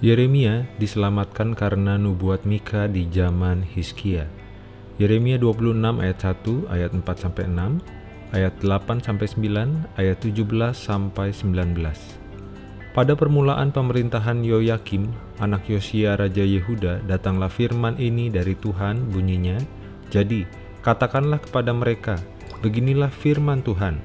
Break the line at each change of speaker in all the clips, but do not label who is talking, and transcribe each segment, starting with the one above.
Yeremia diselamatkan karena nubuat Mika di zaman Hizkia. Yeremia 26 ayat 1 ayat 4 sampai 6, ayat 8 sampai 9, ayat 17 sampai 19. Pada permulaan pemerintahan Yoyakim, anak Yosia Raja Yehuda, datanglah firman ini dari Tuhan bunyinya, Jadi, katakanlah kepada mereka, beginilah firman Tuhan,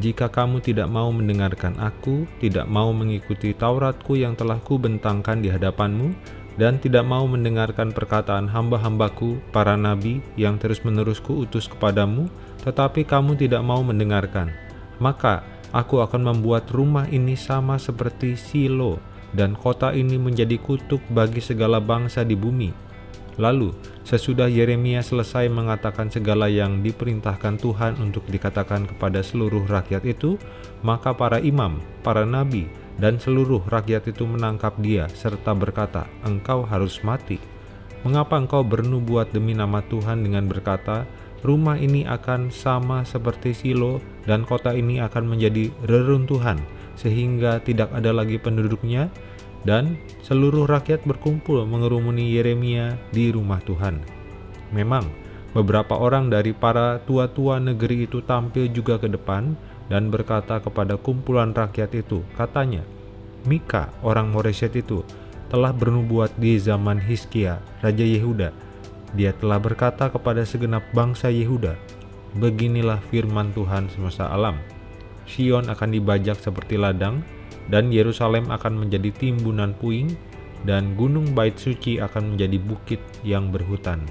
jika kamu tidak mau mendengarkan aku, tidak mau mengikuti Tauratku yang telah kubentangkan di hadapanmu, dan tidak mau mendengarkan perkataan hamba-hambaku, para nabi, yang terus-menerus kuutus kepadamu, tetapi kamu tidak mau mendengarkan, maka aku akan membuat rumah ini sama seperti Silo, dan kota ini menjadi kutuk bagi segala bangsa di bumi. Lalu, sesudah Yeremia selesai mengatakan segala yang diperintahkan Tuhan untuk dikatakan kepada seluruh rakyat itu, maka para imam, para nabi, dan seluruh rakyat itu menangkap dia serta berkata, "Engkau harus mati. Mengapa engkau bernubuat demi nama Tuhan dengan berkata, rumah ini akan sama seperti Silo dan kota ini akan menjadi reruntuhan sehingga tidak ada lagi penduduknya?" Dan seluruh rakyat berkumpul mengerumuni Yeremia di rumah Tuhan. Memang, beberapa orang dari para tua-tua negeri itu tampil juga ke depan dan berkata kepada kumpulan rakyat itu, katanya, Mika, orang Moreset itu, telah bernubuat di zaman Hiskia, Raja Yehuda. Dia telah berkata kepada segenap bangsa Yehuda, Beginilah firman Tuhan semesta alam. Sion akan dibajak seperti ladang, dan Yerusalem akan menjadi timbunan puing, dan gunung bait suci akan menjadi bukit yang berhutan.